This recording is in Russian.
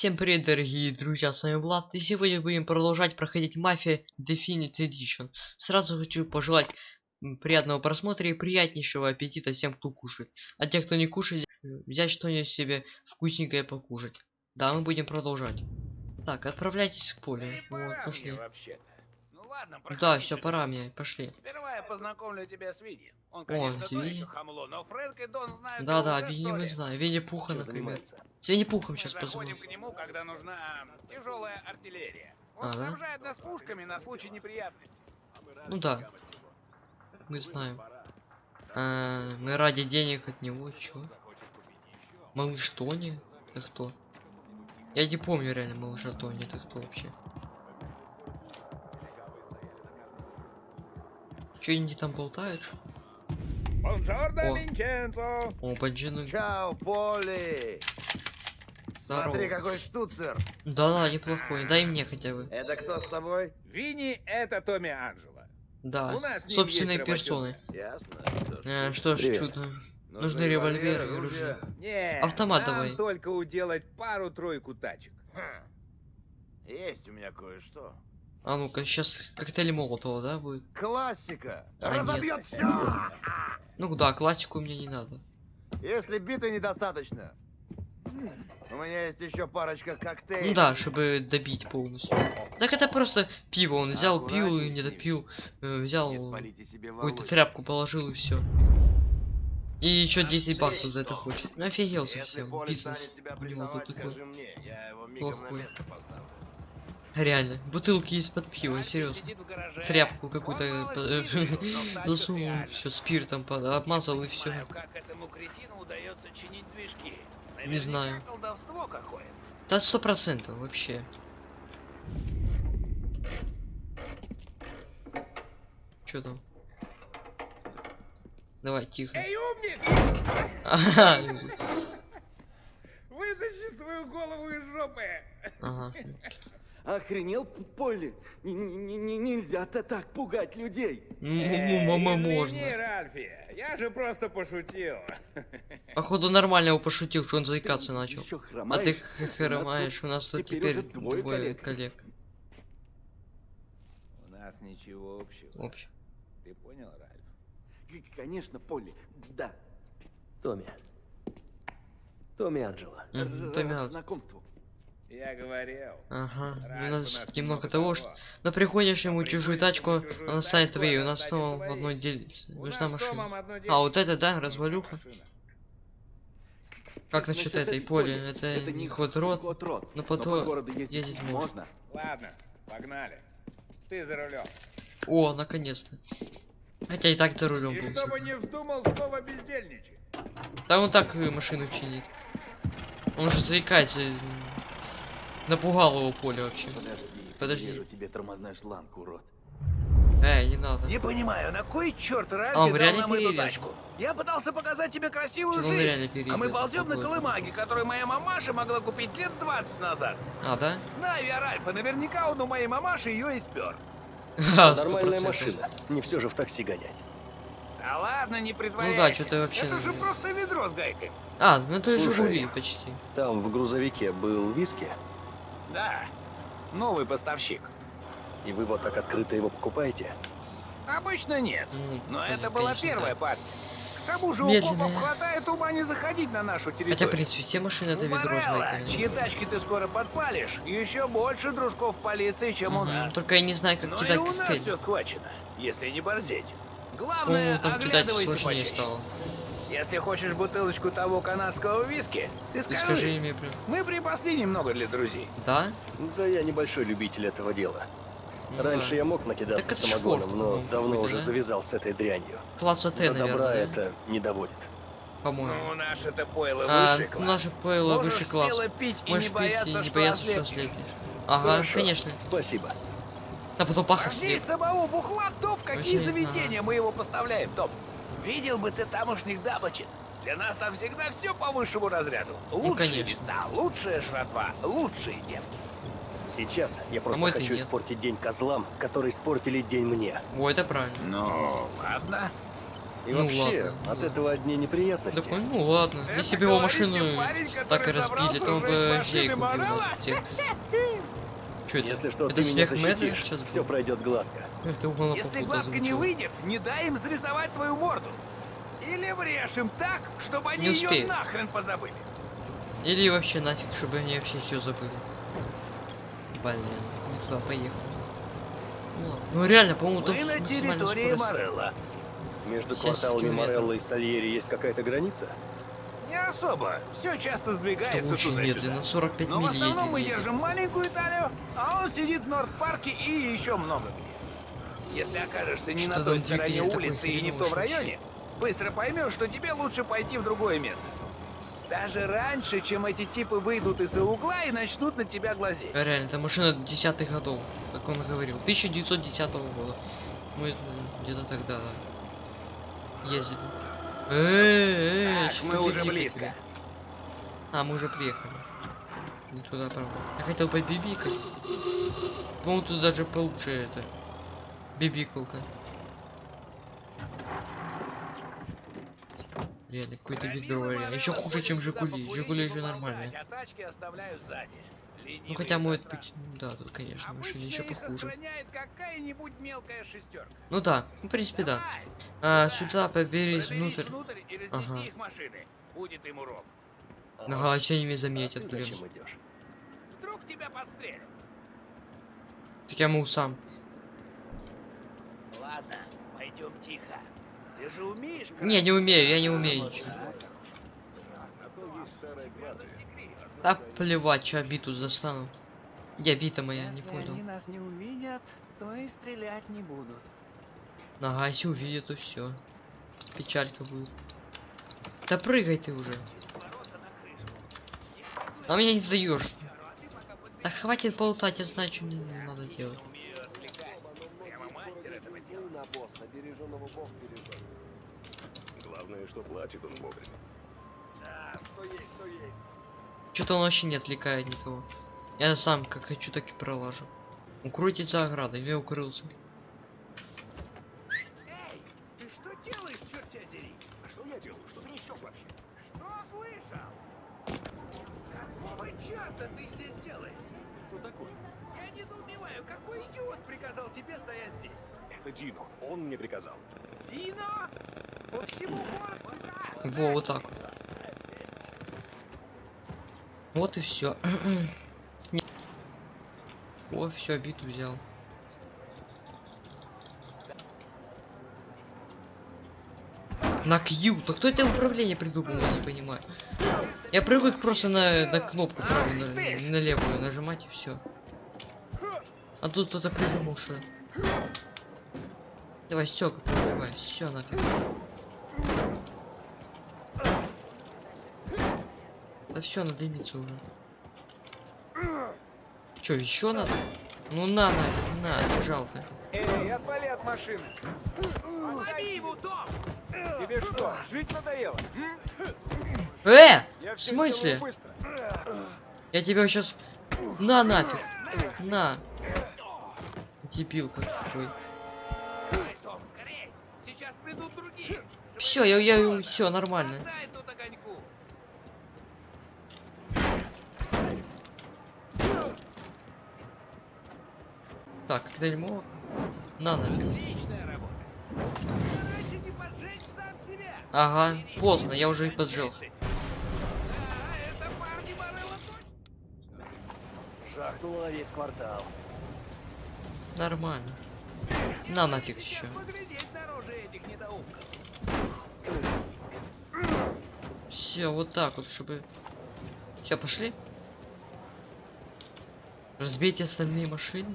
Всем привет, дорогие друзья, с вами Влад, и сегодня будем продолжать проходить Мафия Definite Edition. Сразу хочу пожелать приятного просмотра и приятнейшего аппетита всем, кто кушает. А те, кто не кушает, взять что-нибудь себе вкусненькое покушать. Да, мы будем продолжать. Так, отправляйтесь к полю. Вот, пошли. вообще-то. Ну ладно, Да, все, пора мне, пошли. Сперва я познакомлю тебя с Винни. Он, конечно, то Винни. еще хамло, но Фрэнк и Дон знают Да-да, его уже Винни мы знаем. Винни Пуха, Чем например. С Винни Пухом Мы сейчас позвоним. к нему, когда нужна тяжелая артиллерия. Он А, да? снабжает нас пушками на случай неприятностей. Ну да. Мы знаем. А, мы ради денег от него, чё? Малыш Тони? Это кто? Я не помню реально малыша Тони, это кто вообще? Чё они там болтают? Бонжорно, О. Винченцо! О, Баджину. Чао, Поли! Здорово. Смотри, какой штуцер! Да-да, неплохой. Дай мне хотя бы. Это кто с тобой? Винни — это Томми Анджело. Да. У нас Собственной персоной. Ясно. Э, что ж, Привет. чудо. нужны револьверы оружие. Автомат нам давай. только уделать пару-тройку тачек. Хм. Есть у меня кое-что. А ну-ка, сейчас коктейль Молотова, да, будет? Классика! А, Разобьет все! Ну да, классику мне не надо. Если биты недостаточно, у меня есть еще парочка коктейлей. Ну да, чтобы добить полностью. Так это просто пиво. Он взял, пил и Аккуратней не допил. э, Взял какую-то тряпку положил и все. И еще 10 Отсечь баксов за это хочет. Ну офигел совсем. Бизнес. у него тут такой. Плохой. Реально. Бутылки из-под пива, серьезно. Тряпку какую-то э, засунул, все спиртом обмазал и все. Не знаю. Да сто процентов вообще. Че там? Давай, тихо. Эй, умник! Ага, Вытащи свою голову из жопы! ага. Охренел, Полли? Нельзя-то так пугать людей. Ну, мама, извини, можно. Ральфи, я же просто пошутил. Походу нормально его пошутил, что он заикаться начал. А ты хромаешь? у нас тут теперь двое коллег. У нас ничего общего. В общем. Ты понял, Ральф? Конечно, Полли. Да. Томми. Томми Анджело. Мгм, Р- Томми знакомству. Я говорил. Ага. У нас у нас немного того, что... Но приходишь ему чужую тачку, чужую она станет твоей, у нас снова в одной делится. Нужна машина. А, вот это, да, развалюха? Как насчет этой поли? Это не ход рот. но по потом ездить, можно. Ладно, погнали. Ты за рулем. О, наконец-то. Хотя и так-то рулем был. чтобы не вздумал снова бездельничать. Да он так машину чинит. Он уже заикается. Напугал его поле вообще. Подожди, Подожди. Вижу тебе тормозной шланг, урод. Эй, не надо. Не понимаю, на кой черт Ральфи А, он дал реально нам эту тачку? Я пытался показать тебе красивую он жизнь. А мы ползем на колымаге, которую моя мамаша могла купить лет 20 назад. А, да? Знаю я Ральфа, наверняка он у моей мамаши ее и спер. Ха, сто Нормальная машина. Не все же в такси гонять. Да ладно, не притворяйся. Ну да, что-то вообще Это же просто ведро с гайкой. А, ну это Слушай. Жигули почти. Там в грузовике был виски, Да, новый поставщик. и вы вот так открыто его покупаете. Обычно нет. Ну, Но понятно, это была первая да. партия. К тому же у копов хватает ума не заходить на нашу территорию. Хотя, в принципе, все машины это у ведро с Морелло, гайками. чьи тачки ты скоро подпалишь, еще больше дружков полиции, чем у нас. Только я не знаю, как Но и кидать у нас коктейль. все схвачено, если не борзеть. Главное, оглядывайся почаще. стало. Если хочешь бутылочку того канадского виски, ты скажи. скажи мне прям. Мы припасли немного для друзей. Да? Да я небольшой любитель этого дела. Ну Раньше да. я мог накидаться Так самогоном, шорт, но давно уже да? завязал с этой дрянью. Класса Т, До добра наверное, да? это не доводит. По-моему. Ну, наше-то пойло А, высший класс. наше пойло Можешь высший класс. пить и Можешь не пить бояться, и не что бояться, что ослепнешь. ослепнешь. Ага, Хорошо. конечно. Спасибо. А потом пах Важнее ослеп. самого бухла, то в какие Вообще, заведения мы его поставляем, Том. Видел бы ты тамошних дамочек. Для нас там всегда все по высшему разряду. Лучшие Ну, места, лучшая жратва, лучшие девки. Сейчас я просто мой-то хочу испортить день козлам, которые испортили день мне. О, это правильно. Ну, ладно. И Ну вообще, ладно, от ладно. этого одни неприятности. Такой, ну ладно. Это Если бы его машину парень, так и разбили, то он бы ей купил Морелла? это? Если что, это ты меня защитишь, сейчас все пройдет гладко. Это угол Если гладко не выйдет, не дай им зарисовать твою морду. Или врежь им так, чтобы они Не ее успею. нахрен позабыли. Или вообще нафиг, чтобы они вообще все забыли. Блин, не туда поехал. Ну, ну реально, по-моему, там Мы на территории. Морелла. Между 70 кварталами. Морелло и Сальери есть какая-то граница? Особо. Все часто сдвигается очень туда-сюда. медленно, 45 Но в основном мы едет. держим маленькую Италию, а он сидит в Норд-парке и еще много где. Если окажешься не Что-то на той стороне улицы и не в том районе, быстро поймешь, что тебе лучше пойти в другое место. Даже раньше, чем эти типы выйдут из-за угла и начнут на тебя глазеть. А Реально, это машина десятых годов, как он говорил. 1910 года. Мы где-то тогда ездили. Эй, Так, мы уже близко. А, мы уже приехали. Не туда, правда. Я хотел побибикать. По-моему, тут даже получше это. Бибикалка. Реально, какой-то вид говоря. Еще хуже, чем Жигули. Жигули еще нормальные. Ну хотя может быть. Да, тут, конечно, машины Обычно еще похуже. Ну да, ну, в принципе, да. А, сюда поберись внутрь. внутрь и Ага. их машины. Будет им урок. Ага, все они меня А заметят, ты блин. зачем идешь? Вдруг тебя подстрелят. Так я могу сам. Ладно, пойдем тихо. Ты же умеешь? Не, не умею, я не умею ничего. Да плевать, что биту застану. Где бита моя, не Если понял. они нас не увидят, то и стрелять не будут. Ага, если увидят, то все. Печалька будет. Да прыгай ты уже. А меня не даешь. Да хватит болтать, я знаю, что мне надо делать. Главное, что платит он вовремя. Да, что есть, то есть. Что-то он вообще не отвлекает никого. Я сам как хочу, так и пролажу. Укройтесь за оградой, я укрылся. Недоумеваю, какой идиот приказал тебе стоять здесь? Это Дино. Он мне приказал. Дино? По всему городу? Да. Во, вот так вот. Вот и все. О, все, биту взял. На Q. Да кто это управление придумал, я не понимаю. Я привык просто на, на кнопку правую, на, на левую нажимать и все. А тут кто-то придумал, что. Давай, стёка пробивай, все нафиг. Да все, надо дымиться уже. Че, еще надо? Ну на, нафиг, на, не жалко. Эй, отвали от машины. Лови его, Том! Тебе что, жить надоело? Э! Я В смысле? Я тебя сейчас... На нафиг! На! Дебил какой. Давай, Том, скорей! Сейчас придут другие! Все, я, я, все нормально. Так, коктейль На нафиг. Ага, поздно, я уже и точно! Жахнуло весь квартал. Нормально. На нафиг еще. Все, вот так вот, чтобы... Все, пошли. Разбейте остальные машины.